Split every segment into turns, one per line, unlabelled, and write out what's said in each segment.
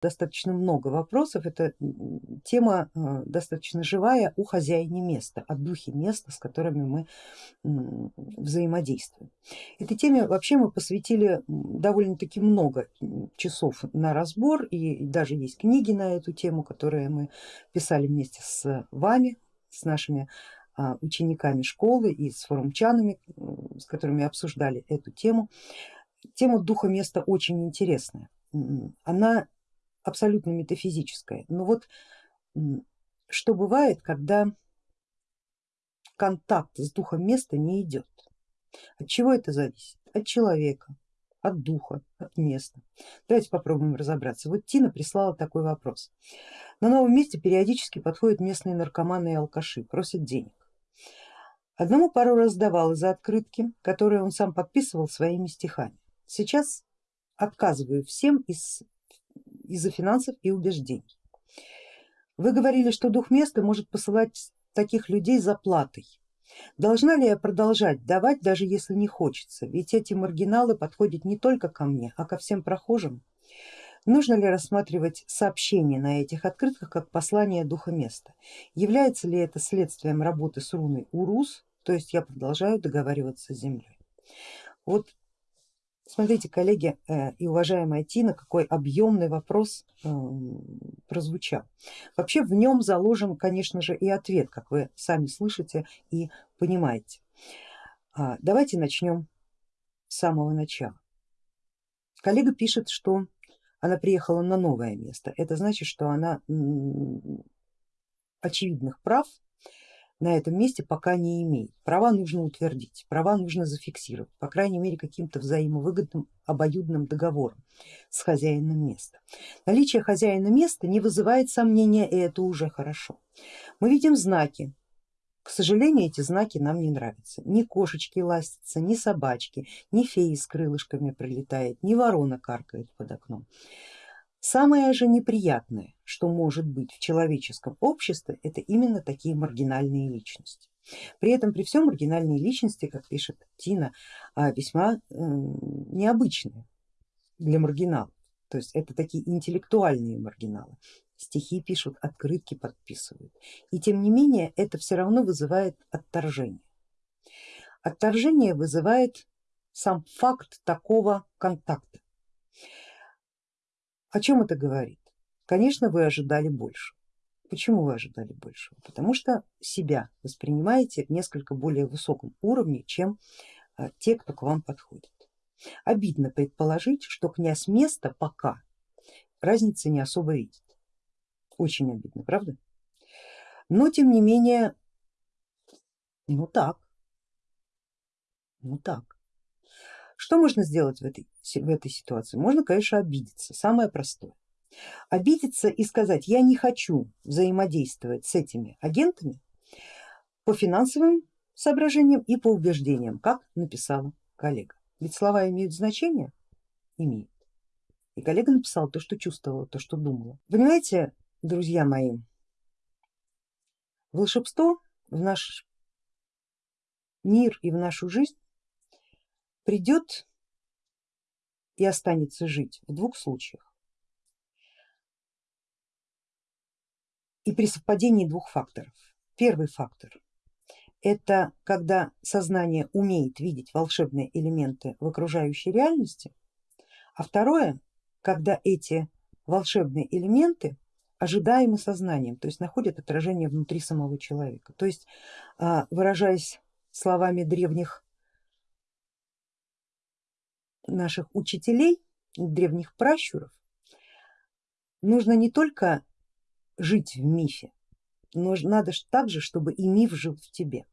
достаточно много вопросов, это тема э, достаточно живая у хозяина места, о духе места, с которыми мы взаимодействуем. Этой теме вообще мы посвятили довольно-таки много часов на разбор и даже есть книги на эту тему, которые мы писали вместе с вами, с нашими а, учениками школы и с форумчанами, с которыми обсуждали эту тему. Тема духа места очень интересная, она абсолютно метафизическая, но вот что бывает, когда контакт с духом места не идет. От чего это зависит? От человека, от духа, от места. Давайте попробуем разобраться. Вот Тина прислала такой вопрос. На новом месте периодически подходят местные наркоманы и алкаши, просят денег. Одному пару раз давала за открытки, которые он сам подписывал своими стихами. Сейчас отказываю всем из, из-за финансов и убеждений. Вы говорили, что дух места может посылать таких людей за платой. Должна ли я продолжать давать, даже если не хочется, ведь эти маргиналы подходят не только ко мне, а ко всем прохожим. Нужно ли рассматривать сообщение на этих открытках как послание духа места? Является ли это следствием работы с руной Урус, то есть я продолжаю договариваться с землей? Вот Смотрите, коллеги э, и уважаемая Тина, какой объемный вопрос эм, прозвучал. Вообще в нем заложен, конечно же, и ответ, как вы сами слышите и понимаете. А, давайте начнем с самого начала. Коллега пишет, что она приехала на новое место. Это значит, что она очевидных прав на этом месте пока не имеет. Права нужно утвердить, права нужно зафиксировать, по крайней мере каким-то взаимовыгодным обоюдным договором с хозяином места. Наличие хозяина места не вызывает сомнения и это уже хорошо. Мы видим знаки, к сожалению эти знаки нам не нравятся. Ни кошечки ластятся, ни собачки, ни феи с крылышками прилетает, ни ворона каркает под окном. Самое же неприятное, что может быть в человеческом обществе, это именно такие маргинальные личности. При этом при всем маргинальные личности, как пишет Тина, а, весьма необычные для маргиналов. То есть это такие интеллектуальные маргиналы. Стихи пишут, открытки подписывают. И тем не менее это все равно вызывает отторжение. Отторжение вызывает сам факт такого контакта. О чем это говорит? Конечно, вы ожидали больше. Почему вы ожидали большего? Потому что себя воспринимаете в несколько более высоком уровне, чем а, те, кто к вам подходит. Обидно предположить, что князь места пока разницы не особо видит. Очень обидно, правда? Но тем не менее, ну так, ну так. Что можно сделать в этой, в этой ситуации? Можно, конечно, обидеться, самое простое. Обидеться и сказать, я не хочу взаимодействовать с этими агентами по финансовым соображениям и по убеждениям, как написала коллега. Ведь слова имеют значение? Имеют. И коллега написала то, что чувствовала, то, что думала. Понимаете, друзья мои, волшебство в наш мир и в нашу жизнь придет и останется жить в двух случаях. И при совпадении двух факторов. Первый фактор это когда сознание умеет видеть волшебные элементы в окружающей реальности, а второе, когда эти волшебные элементы ожидаемы сознанием, то есть находят отражение внутри самого человека. То есть а, выражаясь словами древних наших учителей, древних пращуров, нужно не только жить в мифе, но надо также, чтобы и миф жил в тебе.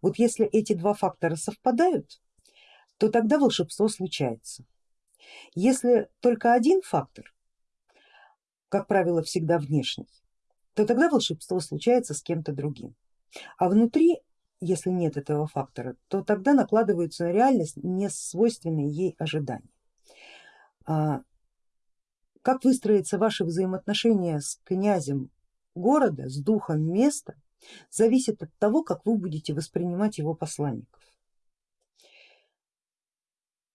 Вот если эти два фактора совпадают, то тогда волшебство случается. Если только один фактор, как правило всегда внешний, то тогда волшебство случается с кем-то другим. А внутри если нет этого фактора, то тогда накладываются на реальность не свойственные ей ожидания. А как выстроятся ваши взаимоотношения с князем города, с духом места, зависит от того, как вы будете воспринимать его посланников.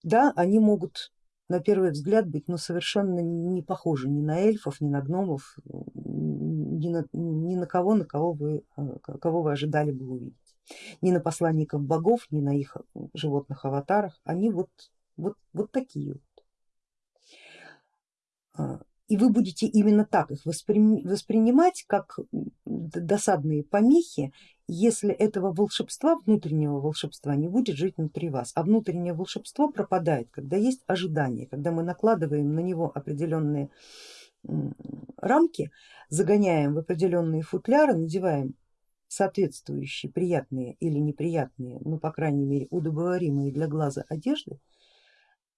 Да, они могут на первый взгляд быть ну, совершенно не похожи ни на эльфов, ни на гномов, ни на, ни на кого, на кого вы, э, кого вы ожидали бы увидеть. Ни на посланников богов, ни на их животных аватарах, они вот, вот, вот такие вот. А, и вы будете именно так их воспринимать, как досадные помехи, если этого волшебства, внутреннего волшебства не будет жить внутри вас, а внутреннее волшебство пропадает, когда есть ожидание, когда мы накладываем на него определенные рамки, загоняем в определенные футляры, надеваем соответствующие приятные или неприятные, ну по крайней мере удобоваримые для глаза одежды,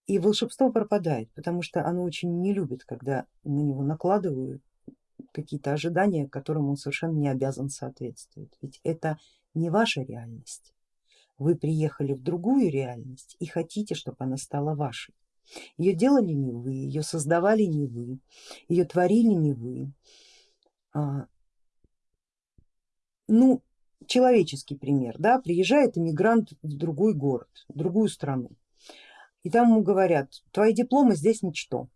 и волшебство пропадает, потому что оно очень не любит, когда на него накладывают какие-то ожидания, которым он совершенно не обязан соответствовать. Ведь это не ваша реальность. Вы приехали в другую реальность и хотите, чтобы она стала вашей. Ее делали не вы, ее создавали не вы, ее творили не вы. Ну, человеческий пример, да, приезжает иммигрант в другой город, в другую страну и там ему говорят, твои дипломы здесь ничто,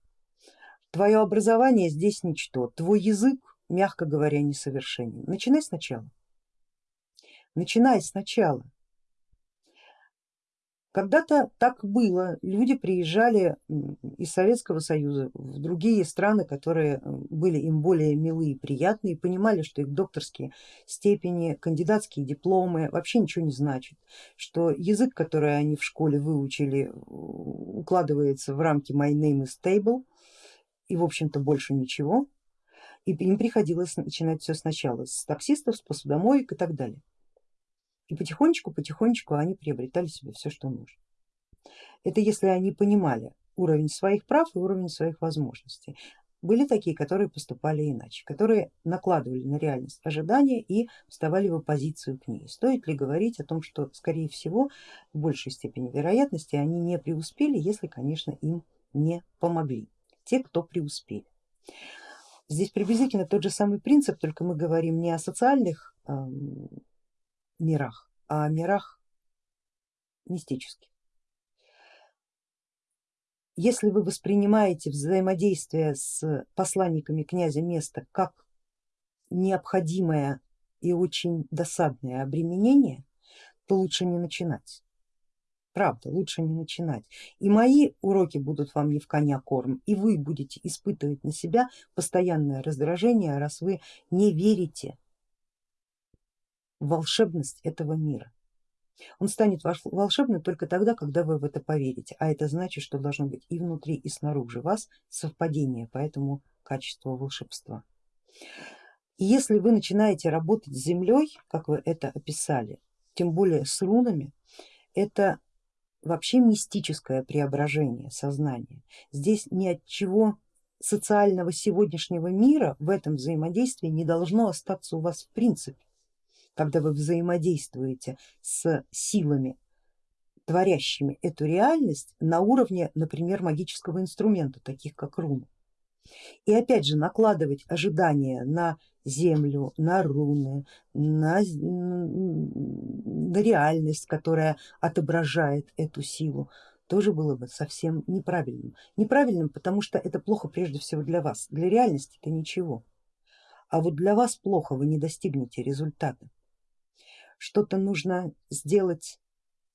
твое образование здесь ничто, твой язык, мягко говоря, несовершенен. Начинай сначала, начинай сначала. Когда-то так было, люди приезжали из Советского Союза в другие страны, которые были им более милые и приятные, понимали, что их докторские степени, кандидатские дипломы вообще ничего не значат, что язык, который они в школе выучили, укладывается в рамки my name is table и в общем-то больше ничего, и им приходилось начинать все сначала с таксистов, с посудомоек и так далее. И потихонечку, потихонечку они приобретали себе все, что нужно. Это если они понимали уровень своих прав и уровень своих возможностей. Были такие, которые поступали иначе, которые накладывали на реальность ожидания и вставали в оппозицию к ней. Стоит ли говорить о том, что скорее всего в большей степени вероятности они не преуспели, если конечно им не помогли, те кто преуспели. Здесь приблизительно тот же самый принцип, только мы говорим не о социальных мирах, а о мирах мистических. Если вы воспринимаете взаимодействие с посланниками князя места как необходимое и очень досадное обременение, то лучше не начинать. Правда, лучше не начинать. И мои уроки будут вам не в коня корм, и вы будете испытывать на себя постоянное раздражение, раз вы не верите волшебность этого мира. Он станет волшебным только тогда, когда вы в это поверите, а это значит, что должно быть и внутри, и снаружи вас совпадение по этому качеству волшебства. И если вы начинаете работать с землей, как вы это описали, тем более с рунами, это вообще мистическое преображение сознания. Здесь ни от чего социального сегодняшнего мира в этом взаимодействии не должно остаться у вас в принципе когда вы взаимодействуете с силами, творящими эту реальность на уровне, например, магического инструмента, таких как руны. И опять же накладывать ожидания на землю, на руны, на, на реальность, которая отображает эту силу, тоже было бы совсем неправильным. Неправильным, потому что это плохо прежде всего для вас, для реальности это ничего. А вот для вас плохо, вы не достигнете результата что-то нужно сделать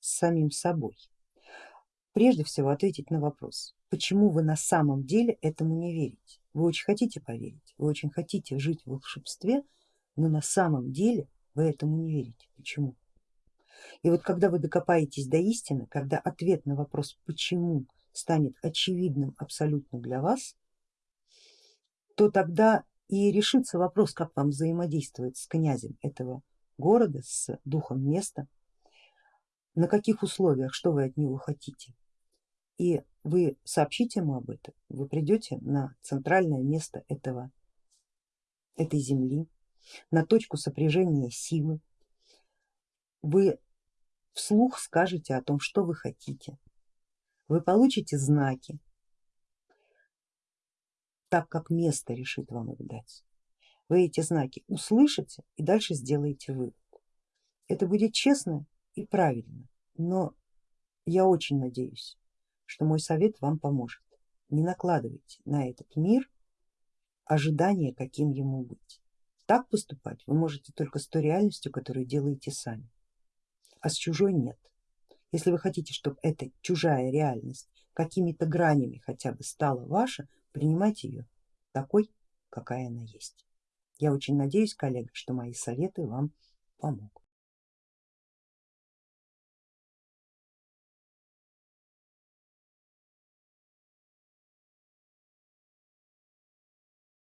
с самим собой. Прежде всего ответить на вопрос, почему вы на самом деле этому не верите. Вы очень хотите поверить, вы очень хотите жить в волшебстве, но на самом деле вы этому не верите. Почему? И вот когда вы докопаетесь до истины, когда ответ на вопрос почему станет очевидным абсолютно для вас, то тогда и решится вопрос, как вам взаимодействовать с князем этого города, с духом места, на каких условиях, что вы от него хотите. И вы сообщите ему об этом, вы придете на центральное место этого, этой земли, на точку сопряжения силы, вы вслух скажете о том, что вы хотите, вы получите знаки, так как место решит вам их дать вы эти знаки услышите и дальше сделаете вывод. Это будет честно и правильно, но я очень надеюсь, что мой совет вам поможет. не накладывайте на этот мир ожидания, каким ему быть. Так поступать вы можете только с той реальностью, которую делаете сами, а с чужой нет. Если вы хотите, чтобы эта чужая реальность какими-то гранями хотя бы стала ваша, принимайте ее такой, какая она есть. Я очень надеюсь, коллега, что мои советы вам помогут.